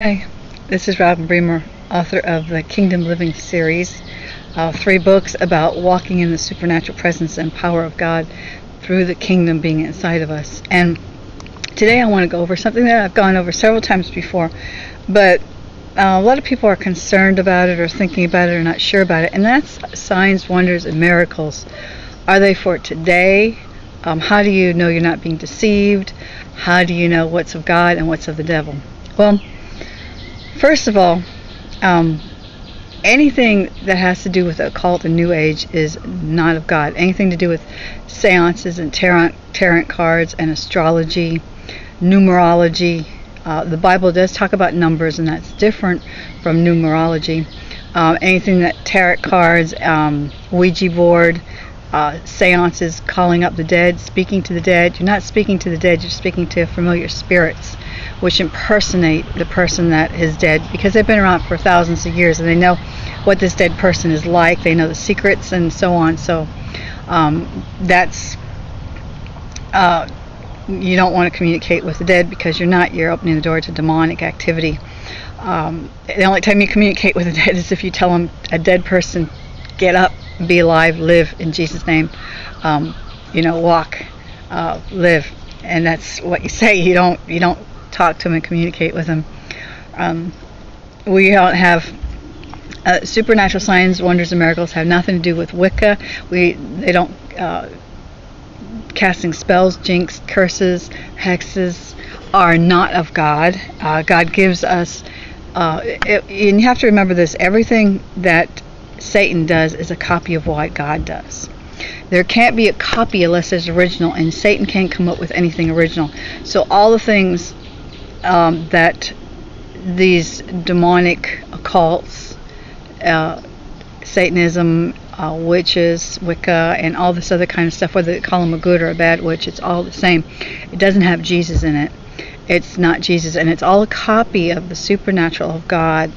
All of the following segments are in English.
Hi, this is Robin Bremer, author of the Kingdom Living series, uh, three books about walking in the supernatural presence and power of God through the kingdom being inside of us. And today I want to go over something that I've gone over several times before, but uh, a lot of people are concerned about it or thinking about it or not sure about it, and that's signs, wonders, and miracles. Are they for today? Um, how do you know you're not being deceived? How do you know what's of God and what's of the devil? Well, First of all, um, anything that has to do with occult and New Age is not of God. Anything to do with seances and tarot, tarot cards and astrology, numerology. Uh, the Bible does talk about numbers, and that's different from numerology. Uh, anything that tarot cards, um, Ouija board, uh, seances, calling up the dead, speaking to the dead. You're not speaking to the dead, you're speaking to familiar spirits which impersonate the person that is dead because they've been around for thousands of years and they know what this dead person is like. They know the secrets and so on. So um, that's uh, you don't want to communicate with the dead because you're not. You're opening the door to demonic activity. Um, the only time you communicate with the dead is if you tell them a dead person, get up, be alive, live in Jesus' name. Um, you know, walk, uh, live, and that's what you say. You don't you don't talk to him and communicate with him. Um, we don't have uh, supernatural signs, wonders, and miracles have nothing to do with Wicca. We they don't uh, casting spells, jinx, curses, hexes are not of God. Uh, God gives us, uh, it, and you have to remember this: everything that Satan does is a copy of what God does. There can't be a copy unless it's original, and Satan can't come up with anything original. So all the things um, that these demonic cults, uh, Satanism, uh, witches, Wicca, and all this other kind of stuff, whether they call them a good or a bad witch, it's all the same. It doesn't have Jesus in it. It's not Jesus, and it's all a copy of the supernatural of God.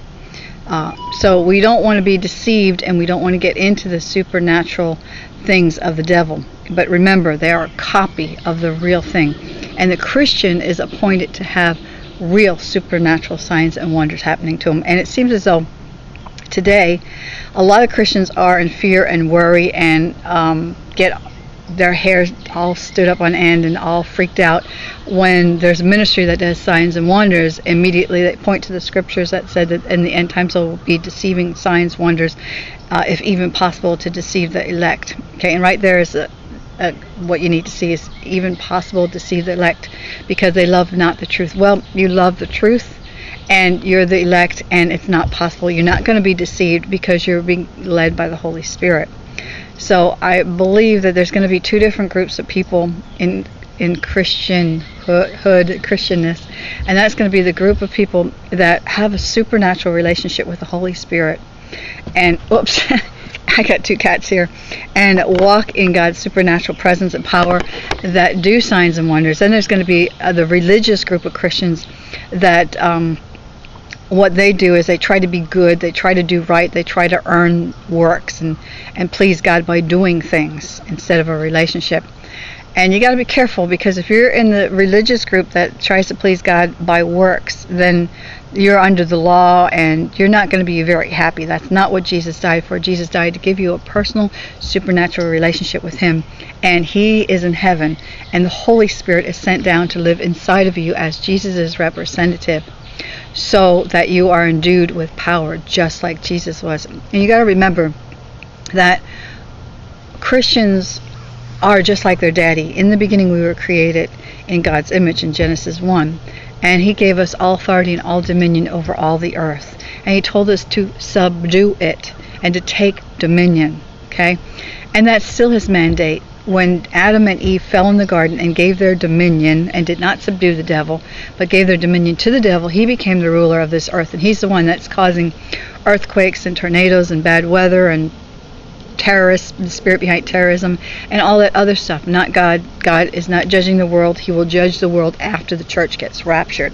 Uh, so we don't want to be deceived, and we don't want to get into the supernatural things of the devil. But remember, they are a copy of the real thing. And the Christian is appointed to have real supernatural signs and wonders happening to them. And it seems as though today a lot of Christians are in fear and worry and um, get their hair all stood up on end and all freaked out when there's a ministry that does signs and wonders immediately they point to the scriptures that said that in the end times there will be deceiving signs wonders uh, if even possible to deceive the elect okay and right there is a, uh, what you need to see is even possible to see the elect because they love not the truth. Well, you love the truth and you're the elect and it's not possible. You're not going to be deceived because you're being led by the Holy Spirit. So I believe that there's going to be two different groups of people in in Christian hood, Christianness, and that's going to be the group of people that have a supernatural relationship with the Holy Spirit. And oops, I got two cats here, and walk in God's supernatural presence and power that do signs and wonders. Then there's going to be uh, the religious group of Christians that um, what they do is they try to be good, they try to do right, they try to earn works and, and please God by doing things instead of a relationship. And you got to be careful because if you're in the religious group that tries to please God by works, then you're under the law and you're not going to be very happy. That's not what Jesus died for. Jesus died to give you a personal, supernatural relationship with Him. And He is in heaven, and the Holy Spirit is sent down to live inside of you as Jesus' representative so that you are endued with power just like Jesus was. And you got to remember that Christians are just like their daddy. In the beginning, we were created in God's image in Genesis 1 and he gave us all authority and all dominion over all the earth. And he told us to subdue it and to take dominion. Okay? And that's still his mandate. When Adam and Eve fell in the garden and gave their dominion and did not subdue the devil, but gave their dominion to the devil, he became the ruler of this earth. And he's the one that's causing earthquakes and tornadoes and bad weather and terrorists, the spirit behind terrorism, and all that other stuff. Not God. God is not judging the world. He will judge the world after the church gets raptured.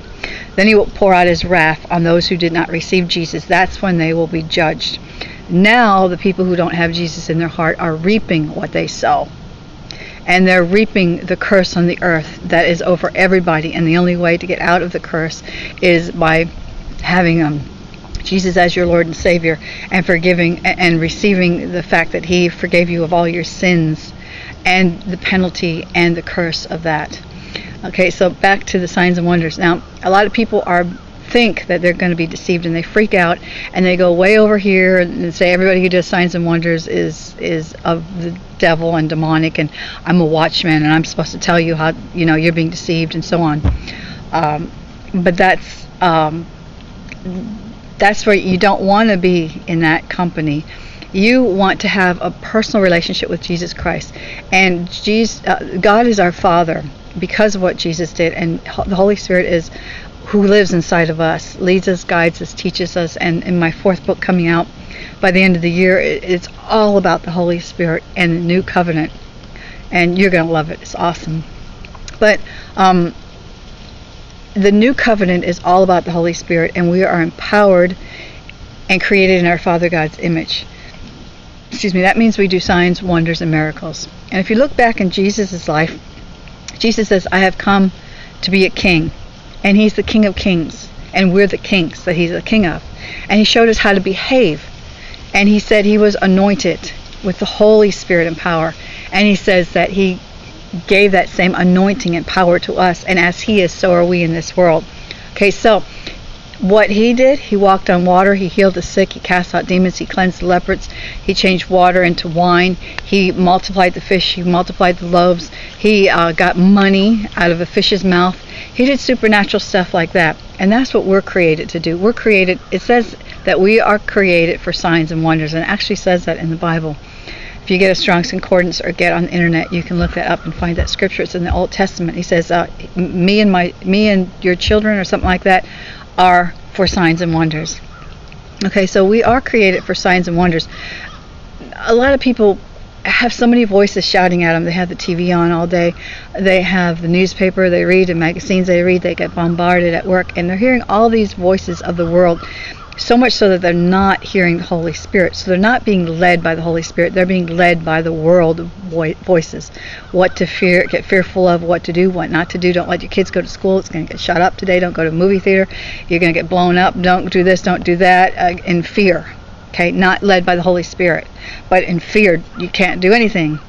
Then he will pour out his wrath on those who did not receive Jesus. That's when they will be judged. Now, the people who don't have Jesus in their heart are reaping what they sow. And they're reaping the curse on the earth that is over everybody. And the only way to get out of the curse is by having um, Jesus as your Lord and Savior and forgiving and receiving the fact that He forgave you of all your sins and the penalty and the curse of that. Okay, so back to the signs and wonders. Now, a lot of people are think that they're going to be deceived and they freak out and they go way over here and say everybody who does signs and wonders is is of the devil and demonic and I'm a watchman and I'm supposed to tell you how you know you're being deceived and so on. Um, but that's um, that's where you don't want to be in that company. You want to have a personal relationship with Jesus Christ, and Jesus, uh, God is our Father because of what Jesus did, and the Holy Spirit is who lives inside of us, leads us, guides us, teaches us. And in my fourth book coming out by the end of the year, it's all about the Holy Spirit and the new covenant, and you're gonna love it. It's awesome. But um, the new covenant is all about the Holy Spirit, and we are empowered and created in our Father God's image. Excuse me, that means we do signs, wonders, and miracles. And if you look back in Jesus' life, Jesus says, I have come to be a king, and he's the king of kings, and we're the kings that he's the king of. And he showed us how to behave. And he said he was anointed with the Holy Spirit and power. And he says that he gave that same anointing and power to us. And as He is, so are we in this world. Okay, so what He did, He walked on water, He healed the sick, He cast out demons, He cleansed the lepers, He changed water into wine, He multiplied the fish, He multiplied the loaves, He uh, got money out of a fish's mouth. He did supernatural stuff like that. And that's what we're created to do. We're created, it says that we are created for signs and wonders, and actually says that in the Bible. If you get a Strong's Concordance or get on the internet, you can look that up and find that scripture. It's in the Old Testament. He says, uh, "Me and my, me and your children, or something like that, are for signs and wonders." Okay, so we are created for signs and wonders. A lot of people have so many voices shouting at them. They have the TV on all day. They have the newspaper they read, the magazines they read. They get bombarded at work, and they're hearing all these voices of the world so much so that they're not hearing the Holy Spirit. So they're not being led by the Holy Spirit. They're being led by the world voices. What to fear, get fearful of, what to do, what not to do. Don't let your kids go to school. It's going to get shut up today. Don't go to movie theater. You're going to get blown up. Don't do this. Don't do that. Uh, in fear. Okay, not led by the Holy Spirit, but in fear, you can't do anything.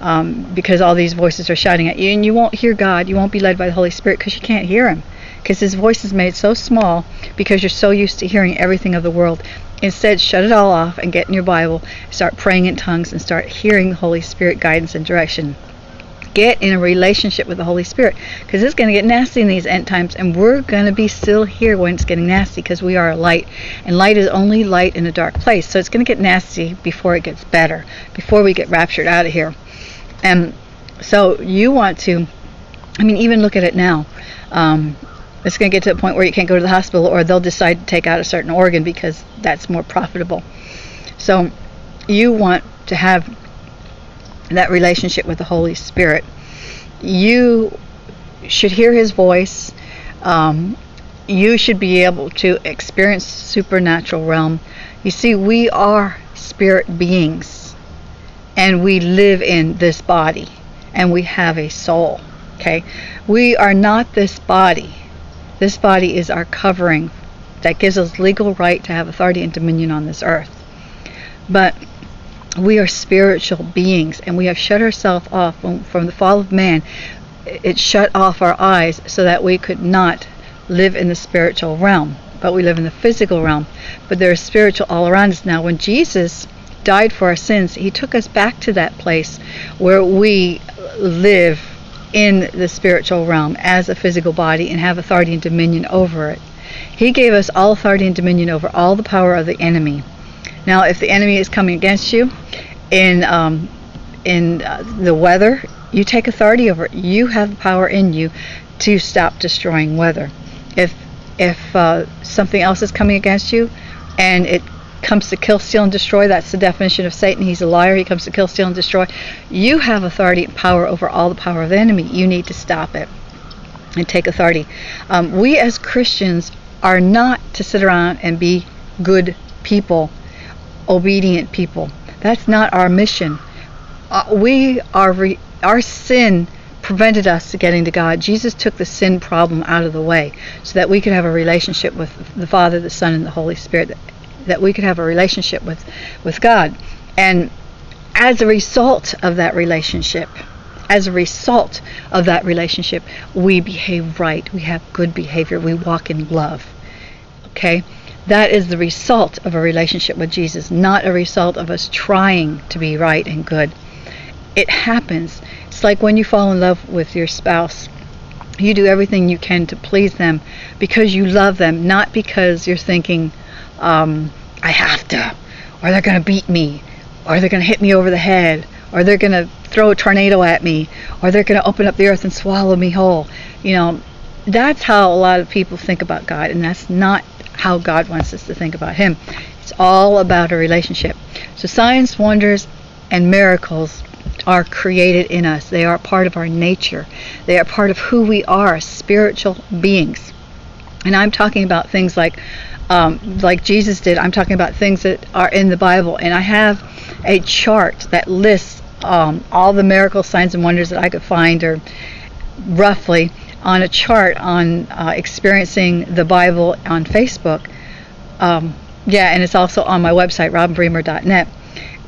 Um, because all these voices are shouting at you, and you won't hear God. You won't be led by the Holy Spirit because you can't hear Him because his voice is made so small because you're so used to hearing everything of the world. Instead, shut it all off and get in your Bible, start praying in tongues, and start hearing the Holy Spirit guidance and direction. Get in a relationship with the Holy Spirit because it's going to get nasty in these end times, and we're going to be still here when it's getting nasty because we are a light, and light is only light in a dark place. So it's going to get nasty before it gets better, before we get raptured out of here. And so you want to, I mean, even look at it now. Um, it's going to get to a point where you can't go to the hospital or they'll decide to take out a certain organ because that's more profitable. So you want to have that relationship with the Holy Spirit. You should hear his voice. Um, you should be able to experience supernatural realm. You see, we are spirit beings and we live in this body and we have a soul. Okay? We are not this body. This body is our covering that gives us legal right to have authority and dominion on this earth. But we are spiritual beings and we have shut ourselves off from, from the fall of man. It shut off our eyes so that we could not live in the spiritual realm, but we live in the physical realm. But there is spiritual all around us now. When Jesus died for our sins, he took us back to that place where we live in the spiritual realm as a physical body and have authority and dominion over it. He gave us all authority and dominion over all the power of the enemy. Now, if the enemy is coming against you in um, in uh, the weather, you take authority over it. You have power in you to stop destroying weather. If if uh, something else is coming against you and it comes to kill, steal, and destroy. That's the definition of Satan. He's a liar. He comes to kill, steal, and destroy. You have authority and power over all the power of the enemy. You need to stop it and take authority. Um, we as Christians are not to sit around and be good people, obedient people. That's not our mission. Uh, we are re- our sin prevented us getting to God. Jesus took the sin problem out of the way so that we could have a relationship with the Father, the Son, and the Holy Spirit. That, we could have a relationship with with God. And as a result of that relationship, as a result of that relationship, we behave right. We have good behavior. We walk in love. Okay? That is the result of a relationship with Jesus, not a result of us trying to be right and good. It happens. It's like when you fall in love with your spouse. You do everything you can to please them because you love them, not because you're thinking, um, I have to, or they're going to beat me, or they're going to hit me over the head, or they're going to throw a tornado at me, or they're going to open up the earth and swallow me whole. You know, that's how a lot of people think about God, and that's not how God wants us to think about Him. It's all about a relationship. So, signs, wonders, and miracles are created in us. They are part of our nature. They are part of who we are, spiritual beings. And I'm talking about things like um, like Jesus did. I'm talking about things that are in the Bible. And I have a chart that lists um, all the miracle signs and wonders that I could find, or roughly on a chart on uh, experiencing the Bible on Facebook. Um, yeah, and it's also on my website, robinbremer.net.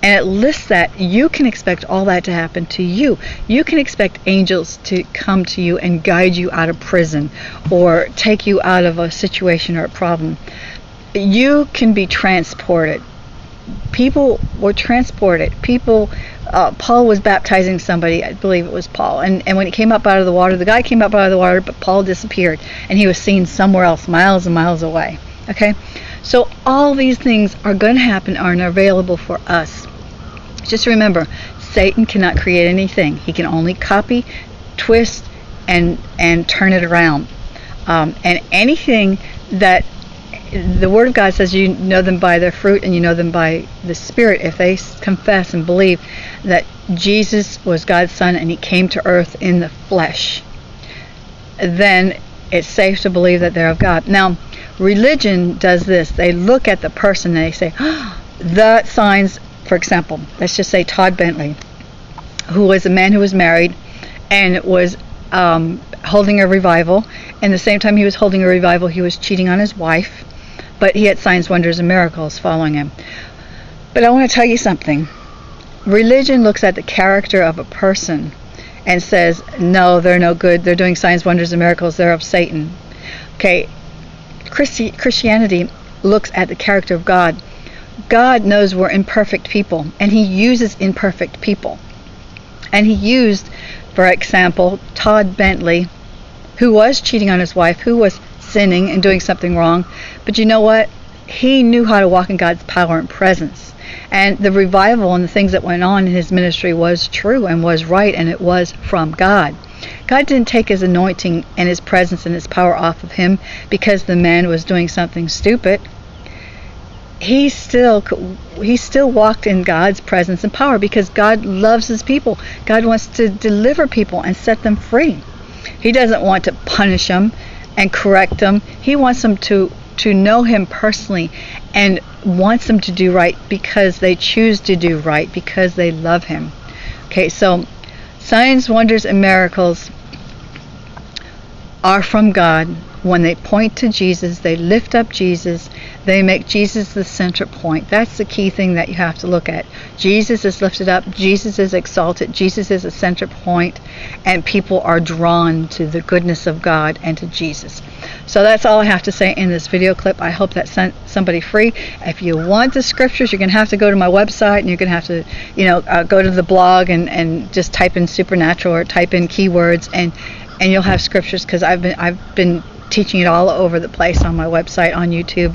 And it lists that you can expect all that to happen to you. You can expect angels to come to you and guide you out of prison or take you out of a situation or a problem. You can be transported. People were transported. People uh, Paul was baptizing somebody, I believe it was Paul, and, and when he came up out of the water, the guy came up out of the water, but Paul disappeared, and he was seen somewhere else, miles and miles away. Okay? So all these things are going to happen, are available for us. Just remember, Satan cannot create anything. He can only copy, twist, and and turn it around. Um, and anything that the Word of God says you know them by their fruit and you know them by the Spirit. If they confess and believe that Jesus was God's Son and He came to earth in the flesh, then it's safe to believe that they're of God. Now, religion does this. They look at the person and they say, oh, the signs, for example, let's just say Todd Bentley, who was a man who was married and was um, holding a revival. And the same time he was holding a revival, he was cheating on his wife but he had signs, wonders, and miracles following him. But I want to tell you something. Religion looks at the character of a person and says, no, they're no good. They're doing signs, wonders, and miracles. They're of Satan. Okay, Christi- Christianity looks at the character of God. God knows we're imperfect people, and He uses imperfect people. And He used, for example, Todd Bentley, who was cheating on his wife, who was sinning and doing something wrong. But you know what? He knew how to walk in God's power and presence. And the revival and the things that went on in his ministry was true and was right and it was from God. God didn't take his anointing and his presence and his power off of him because the man was doing something stupid. He still he still walked in God's presence and power because God loves his people. God wants to deliver people and set them free. He doesn't want to punish them and correct them. He wants them to to know him personally and wants them to do right because they choose to do right because they love him. Okay, so signs, wonders and miracles are from God when they point to Jesus, they lift up Jesus, they make Jesus the center point. That's the key thing that you have to look at. Jesus is lifted up, Jesus is exalted, Jesus is a center point, and people are drawn to the goodness of God and to Jesus. So that's all I have to say in this video clip. I hope that sent somebody free. If you want the scriptures, you're going to have to go to my website and you're going to have to, you know, uh, go to the blog and, and just type in supernatural or type in keywords and and you'll have scriptures because I've been I've been teaching it all over the place on my website, on YouTube,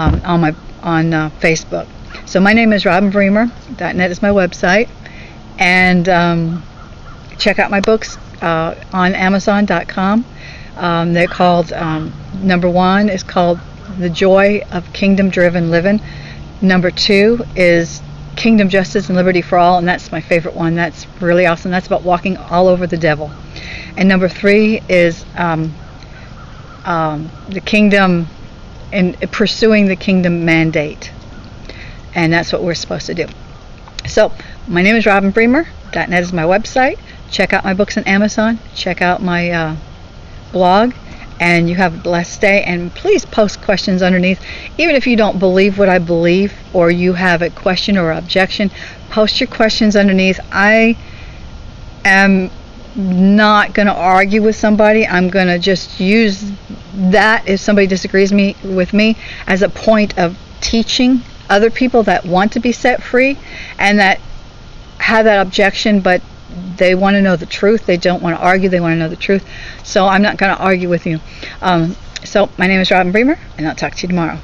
um, on my on uh, Facebook. So my name is Robin Bremer. .net is my website, and um, check out my books uh, on Amazon.com. Um, they're called um, number one is called The Joy of Kingdom Driven Living. Number two is Kingdom Justice and Liberty for All, and that's my favorite one. That's really awesome. That's about walking all over the devil. And number three is um, um, the kingdom and pursuing the kingdom mandate. And that's what we're supposed to do. So, my name is Robin Bremer. .net is my website. check out my books on Amazon. Check out my uh, blog. And you have a blessed day. And please post questions underneath. Even if you don't believe what I believe or you have a question or objection, post your questions underneath. I am not going to argue with somebody. I'm going to just use that if somebody disagrees me with me as a point of teaching other people that want to be set free and that have that objection but they want to know the truth. They don't want to argue. They want to know the truth. So I'm not going to argue with you. Um, so my name is Robin Bremer, and I'll talk to you tomorrow.